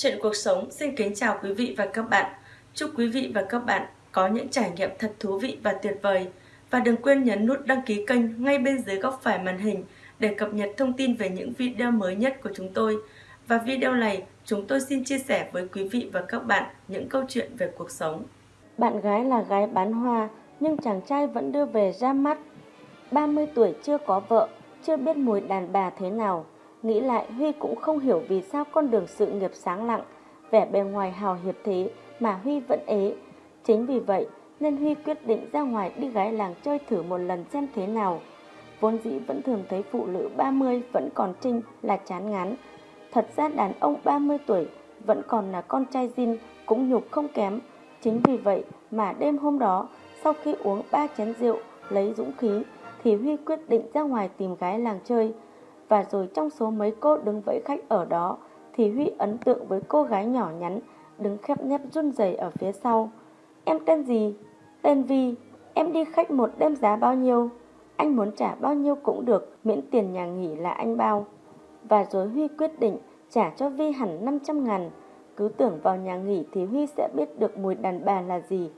Chuyện cuộc sống xin kính chào quý vị và các bạn. Chúc quý vị và các bạn có những trải nghiệm thật thú vị và tuyệt vời. Và đừng quên nhấn nút đăng ký kênh ngay bên dưới góc phải màn hình để cập nhật thông tin về những video mới nhất của chúng tôi. Và video này, chúng tôi xin chia sẻ với quý vị và các bạn những câu chuyện về cuộc sống. Bạn gái là gái bán hoa, nhưng chàng trai vẫn đưa về ra mắt. 30 tuổi chưa có vợ, chưa biết mùi đàn bà thế nào. Nghĩ lại Huy cũng không hiểu vì sao con đường sự nghiệp sáng lặng, vẻ bề ngoài hào hiệp thế mà Huy vẫn ế. Chính vì vậy nên Huy quyết định ra ngoài đi gái làng chơi thử một lần xem thế nào. Vốn dĩ vẫn thường thấy phụ nữ 30 vẫn còn trinh là chán ngán. Thật ra đàn ông 30 tuổi vẫn còn là con trai zin cũng nhục không kém. Chính vì vậy mà đêm hôm đó sau khi uống ba chén rượu lấy dũng khí thì Huy quyết định ra ngoài tìm gái làng chơi. Và rồi trong số mấy cô đứng vẫy khách ở đó thì Huy ấn tượng với cô gái nhỏ nhắn đứng khép nép run rẩy ở phía sau. Em tên gì? Tên Vi. Em đi khách một đêm giá bao nhiêu? Anh muốn trả bao nhiêu cũng được, miễn tiền nhà nghỉ là anh bao. Và rồi Huy quyết định trả cho Vi hẳn 500 ngàn. Cứ tưởng vào nhà nghỉ thì Huy sẽ biết được mùi đàn bà là gì.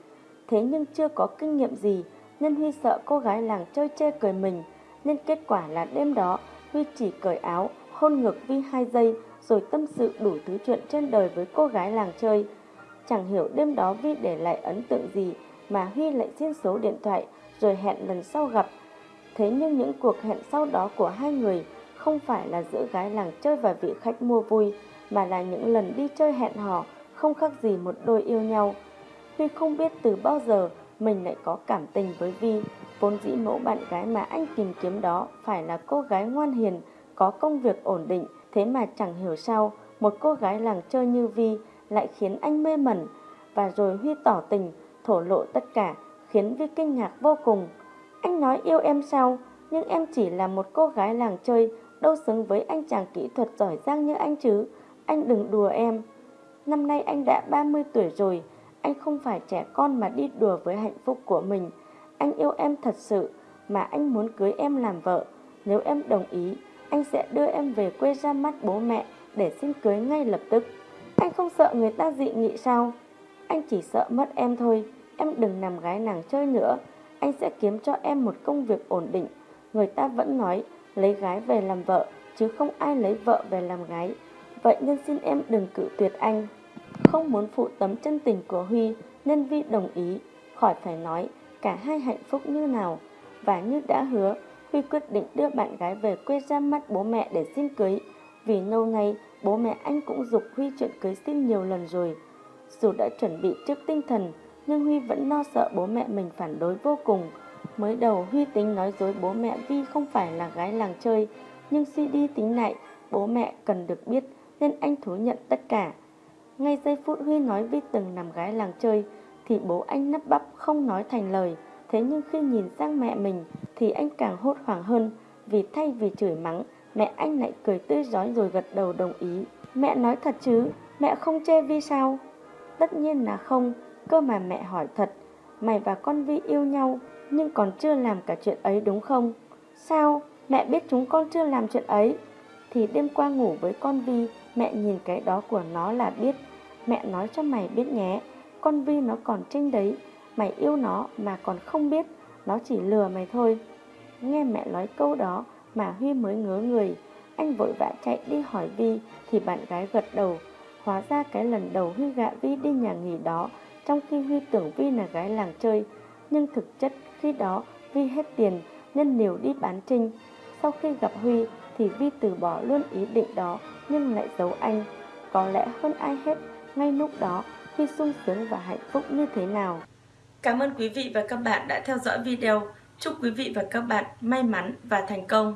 Thế nhưng chưa có kinh nghiệm gì nên Huy sợ cô gái làng chơi chê cười mình. Nên kết quả là đêm đó Huy chỉ cởi áo, hôn ngực Vi hai giây rồi tâm sự đủ thứ chuyện trên đời với cô gái làng chơi. Chẳng hiểu đêm đó Vi để lại ấn tượng gì mà Huy lại xin số điện thoại rồi hẹn lần sau gặp. Thế nhưng những cuộc hẹn sau đó của hai người không phải là giữa gái làng chơi và vị khách mua vui mà là những lần đi chơi hẹn hò không khác gì một đôi yêu nhau. Huy không biết từ bao giờ mình lại có cảm tình với Vi. Vốn dĩ mẫu bạn gái mà anh tìm kiếm đó phải là cô gái ngoan hiền, có công việc ổn định, thế mà chẳng hiểu sao một cô gái làng chơi như Vi lại khiến anh mê mẩn. Và rồi Huy tỏ tình, thổ lộ tất cả, khiến Vi kinh ngạc vô cùng. Anh nói yêu em sao, nhưng em chỉ là một cô gái làng chơi, đâu xứng với anh chàng kỹ thuật giỏi giang như anh chứ. Anh đừng đùa em. Năm nay anh đã 30 tuổi rồi, anh không phải trẻ con mà đi đùa với hạnh phúc của mình. Anh yêu em thật sự, mà anh muốn cưới em làm vợ. Nếu em đồng ý, anh sẽ đưa em về quê ra mắt bố mẹ để xin cưới ngay lập tức. Anh không sợ người ta dị nghị sao? Anh chỉ sợ mất em thôi. Em đừng nằm gái nàng chơi nữa. Anh sẽ kiếm cho em một công việc ổn định. Người ta vẫn nói lấy gái về làm vợ, chứ không ai lấy vợ về làm gái. Vậy nên xin em đừng cự tuyệt anh. Không muốn phụ tấm chân tình của Huy nên Vi đồng ý. Khỏi phải nói cả hai hạnh phúc như nào. Và như đã hứa, Huy quyết định đưa bạn gái về quê ra mắt bố mẹ để xin cưới. Vì lâu nay, bố mẹ anh cũng dục Huy chuyện cưới xin nhiều lần rồi. Dù đã chuẩn bị trước tinh thần, nhưng Huy vẫn lo sợ bố mẹ mình phản đối vô cùng. Mới đầu Huy tính nói dối bố mẹ Vi không phải là gái làng chơi, nhưng suy đi tính lại, bố mẹ cần được biết nên anh thú nhận tất cả. Ngay giây phút Huy nói Vi từng làm gái làng chơi, thì bố anh nấp bắp không nói thành lời. Thế nhưng khi nhìn sang mẹ mình thì anh càng hốt hoảng hơn vì thay vì chửi mắng, mẹ anh lại cười tươi rói rồi gật đầu đồng ý. Mẹ nói thật chứ, mẹ không chê Vi sao? Tất nhiên là không, cơ mà mẹ hỏi thật, mày và con Vi yêu nhau nhưng còn chưa làm cả chuyện ấy đúng không? Sao? Mẹ biết chúng con chưa làm chuyện ấy. Thì đêm qua ngủ với con Vi, mẹ nhìn cái đó của nó là biết. Mẹ nói cho mày biết nhé, con Vi nó còn trinh đấy, mày yêu nó mà còn không biết, nó chỉ lừa mày thôi. Nghe mẹ nói câu đó mà Huy mới ngớ người, anh vội vã chạy đi hỏi Vi thì bạn gái gật đầu. Hóa ra cái lần đầu Huy gạ Vi đi nhà nghỉ đó, trong khi Huy tưởng Vi là gái làng chơi, nhưng thực chất khi đó Vi hết tiền nên liều đi bán trinh. Sau khi gặp Huy thì Vi từ bỏ luôn ý định đó nhưng lại giấu anh. Có lẽ hơn ai hết, ngay lúc đó khi sung sướng và hạnh phúc như thế nào. Cảm ơn quý vị và các bạn đã theo dõi video. Chúc quý vị và các bạn may mắn và thành công.